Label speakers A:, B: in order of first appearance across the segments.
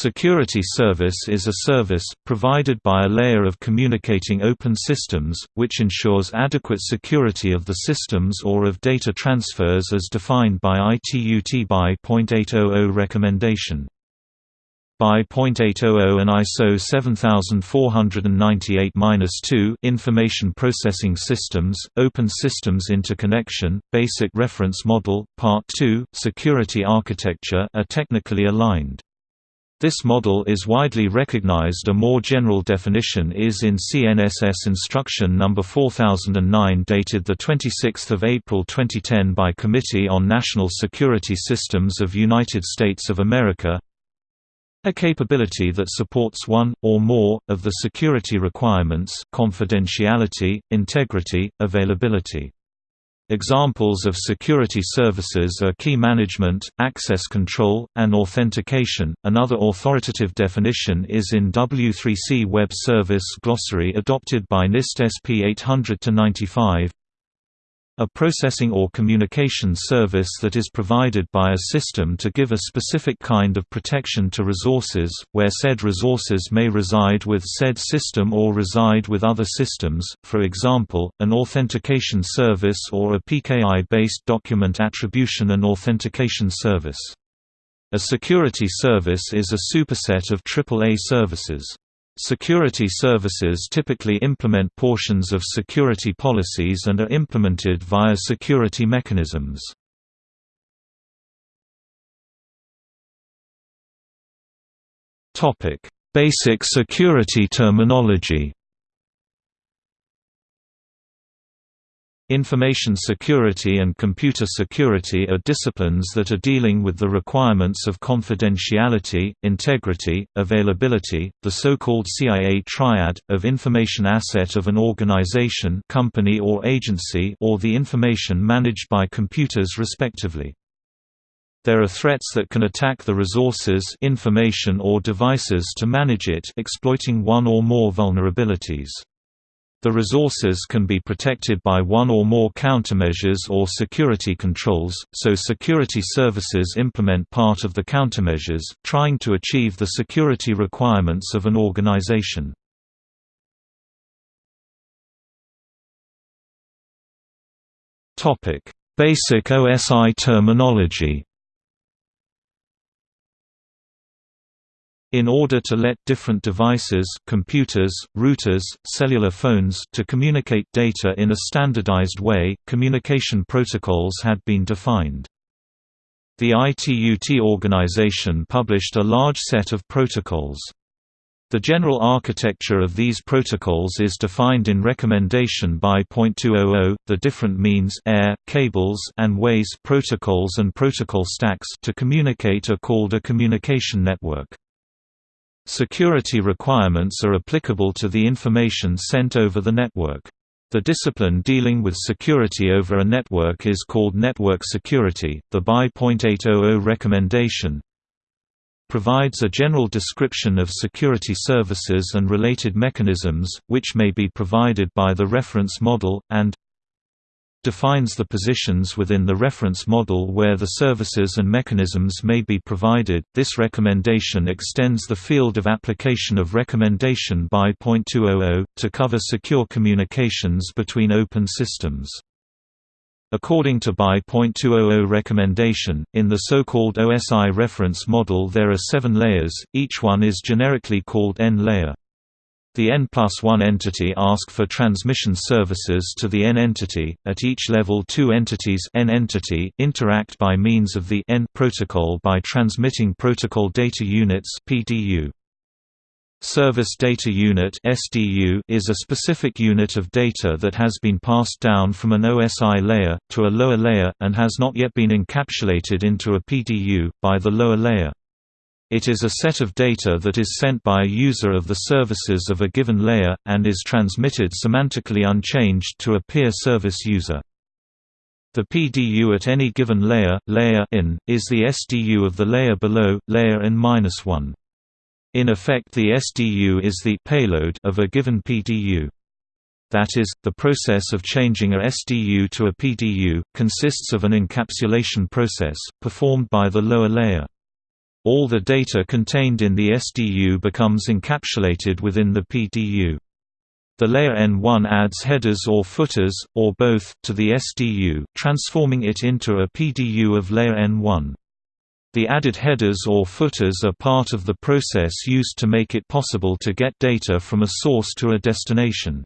A: Security service is a service, provided by a layer of communicating open systems, which ensures adequate security of the systems or of data transfers as defined by ITU-T by .800 recommendation. By .800 and ISO 7498-2 Information Processing Systems, Open Systems Interconnection, Basic Reference Model, Part 2, Security Architecture are technically aligned. This model is widely recognized a more general definition is in CNSS Instruction No. 4009 dated the 26 April 2010 by Committee on National Security Systems of United States of America a capability that supports one, or more, of the security requirements confidentiality, integrity, availability. Examples of security services are key management, access control, and authentication. Another authoritative definition is in W3C Web Service Glossary adopted by NIST SP 800-95. A processing or communication service that is provided by a system to give a specific kind of protection to resources, where said resources may reside with said system or reside with other systems, for example, an authentication service or a PKI-based document attribution and authentication service. A security service is a superset of AAA services. Security services typically implement portions of security policies and are implemented via security mechanisms. Basic security terminology Information security and computer security are disciplines that are dealing with the requirements of confidentiality, integrity, availability, the so-called CIA triad, of information asset of an organization company or agency or the information managed by computers respectively. There are threats that can attack the resources information or devices to manage it exploiting one or more vulnerabilities. The resources can be protected by one or more countermeasures or security controls, so security services implement part of the countermeasures, trying to achieve the security requirements of an organization. Basic OSI terminology In order to let different devices computers, routers, cellular phones to communicate data in a standardized way, communication protocols had been defined. The ITU-T organization published a large set of protocols. The general architecture of these protocols is defined in recommendation by .200. The different means air, cables and ways protocols and protocol stacks to communicate are called a communication network. Security requirements are applicable to the information sent over the network. The discipline dealing with security over a network is called network security. The BY .800 recommendation provides a general description of security services and related mechanisms, which may be provided by the reference model, and defines the positions within the reference model where the services and mechanisms may be provided. This recommendation extends the field of application of recommendation by .200 to cover secure communications between open systems. According to BY .200 recommendation, in the so-called OSI reference model there are seven layers, each one is generically called N-layer. The n plus 1 entity ask for transmission services to the n entity. At each level, two entities n entity interact by means of the n protocol by transmitting protocol data units (PDU). Service Data Unit (SDU) is a specific unit of data that has been passed down from an OSI layer to a lower layer and has not yet been encapsulated into a PDU by the lower layer. It is a set of data that is sent by a user of the services of a given layer, and is transmitted semantically unchanged to a peer service user. The PDU at any given layer, layer in, is the SDU of the layer below, layer n-1. In effect the SDU is the payload of a given PDU. That is, the process of changing a SDU to a PDU, consists of an encapsulation process, performed by the lower layer. All the data contained in the SDU becomes encapsulated within the PDU. The layer N1 adds headers or footers, or both, to the SDU, transforming it into a PDU of layer N1. The added headers or footers are part of the process used to make it possible to get data from a source to a destination.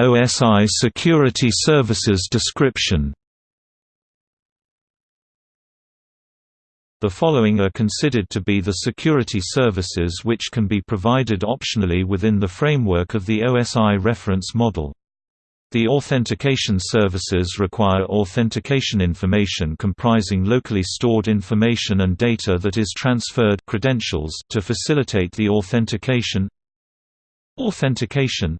A: OSI Security Services description. The following are considered to be the security services which can be provided optionally within the framework of the OSI reference model. The authentication services require authentication information comprising locally stored information and data that is transferred credentials to facilitate the authentication. Authentication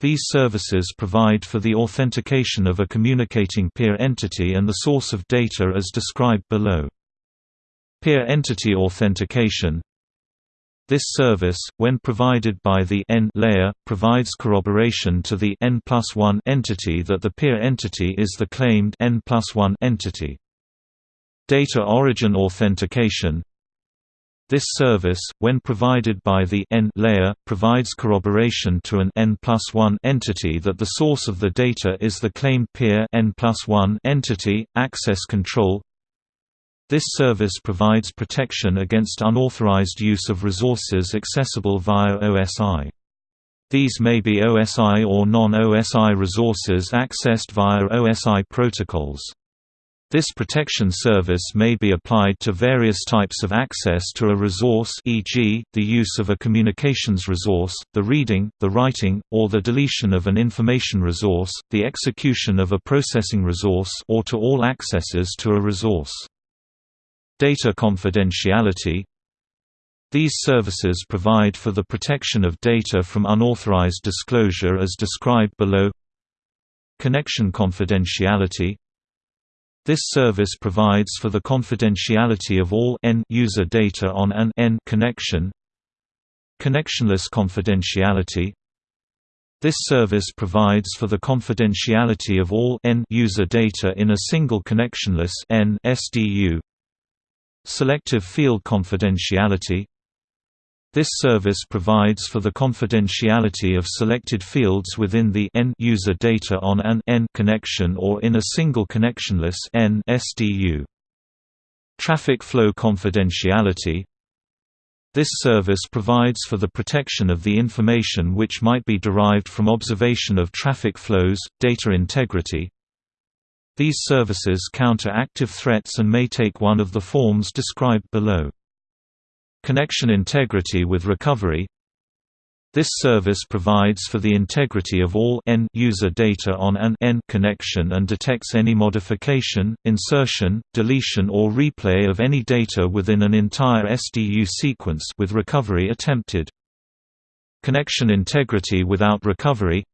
A: these services provide for the authentication of a communicating peer entity and the source of data as described below. Peer entity authentication This service, when provided by the N layer, provides corroboration to the N entity that the peer entity is the claimed N entity. Data origin authentication this service, when provided by the N layer, provides corroboration to an N entity that the source of the data is the claimed peer N 1 entity. Access control This service provides protection against unauthorized use of resources accessible via OSI. These may be OSI or non-OSI resources accessed via OSI protocols. This protection service may be applied to various types of access to a resource e.g., the use of a communications resource, the reading, the writing, or the deletion of an information resource, the execution of a processing resource or to all accesses to a resource. Data confidentiality These services provide for the protection of data from unauthorized disclosure as described below Connection confidentiality this service provides for the confidentiality of all n user data on an n connection. Connectionless confidentiality This service provides for the confidentiality of all n user data in a single connectionless n SDU. Selective field confidentiality this service provides for the confidentiality of selected fields within the N user data on an N connection or in a single connectionless N SDU. Traffic flow confidentiality This service provides for the protection of the information which might be derived from observation of traffic flows, data integrity. These services counter active threats and may take one of the forms described below. Connection integrity with recovery This service provides for the integrity of all n user data on an n connection and detects any modification, insertion, deletion or replay of any data within an entire SDU sequence with recovery attempted. Connection integrity without recovery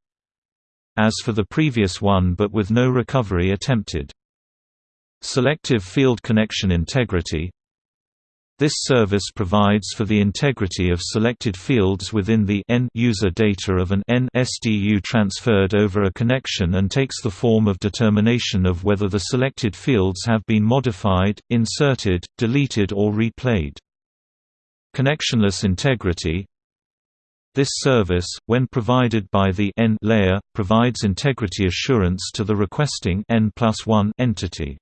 A: As for the previous one but with no recovery attempted. Selective field connection integrity this service provides for the integrity of selected fields within the N user data of an N SDU transferred over a connection and takes the form of determination of whether the selected fields have been modified, inserted, deleted or replayed. Connectionless integrity This service, when provided by the N layer, provides integrity assurance to the requesting N one entity.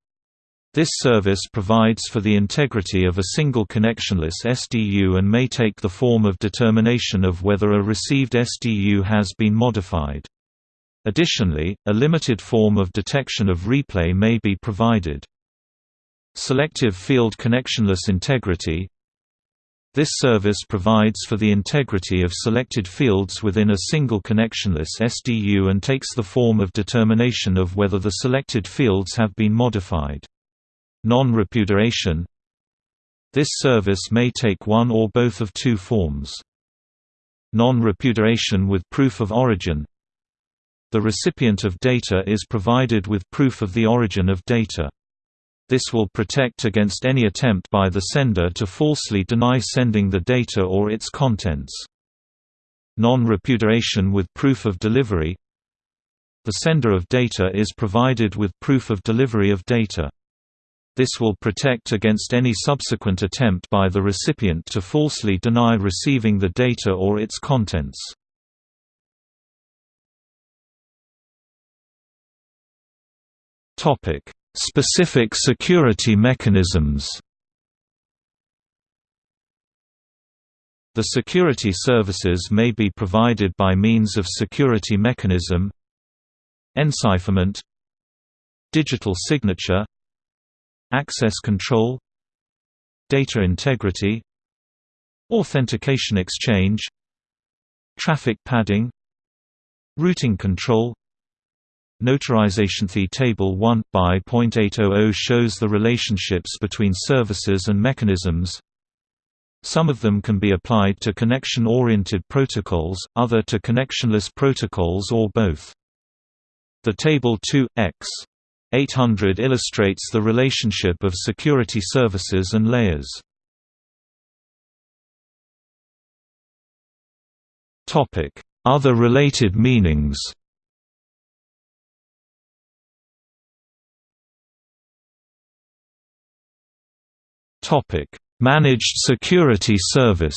A: This service provides for the integrity of a single connectionless SDU and may take the form of determination of whether a received SDU has been modified. Additionally, a limited form of detection of replay may be provided. Selective field connectionless integrity this service provides for the integrity of selected fields within a single connectionless SDU and takes the form of determination of whether the selected fields have been modified. Non-repudiation This service may take one or both of two forms. Non-repudiation with proof of origin The recipient of data is provided with proof of the origin of data. This will protect against any attempt by the sender to falsely deny sending the data or its contents. Non-repudiation with proof of delivery The sender of data is provided with proof of delivery of data. This will protect against any subsequent attempt by the recipient to falsely deny receiving the data or its contents. Specific security mechanisms The security services may be provided by means of security mechanism encipherment digital signature access control data integrity authentication exchange traffic padding routing control Notarization The Table 1 by .800 shows the relationships between services and mechanisms some of them can be applied to connection-oriented protocols, other to connectionless protocols or both. The Table 2, x. 800 illustrates the relationship of security services and layers. Other related meanings Managed Security Service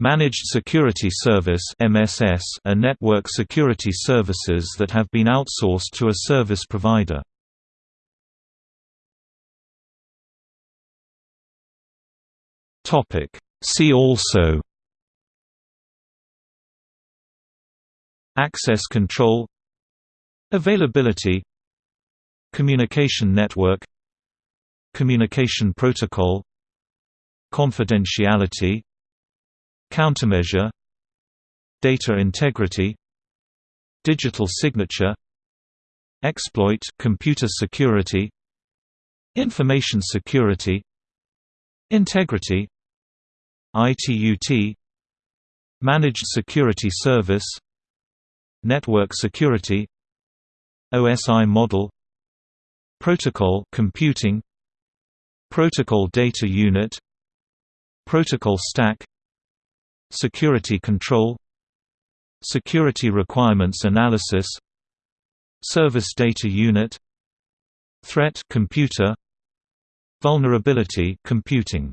A: Managed Security Service MSS are network security services that have been outsourced to a service provider. Topic See also Access control Availability Communication network Communication protocol Confidentiality Countermeasure Data integrity Digital signature Exploit computer security Information security Integrity ITUT Managed Security Service Network Security OSI model Protocol computing Protocol Data Unit Protocol Stack Security Control Security Requirements Analysis Service Data Unit Threat computer Vulnerability computing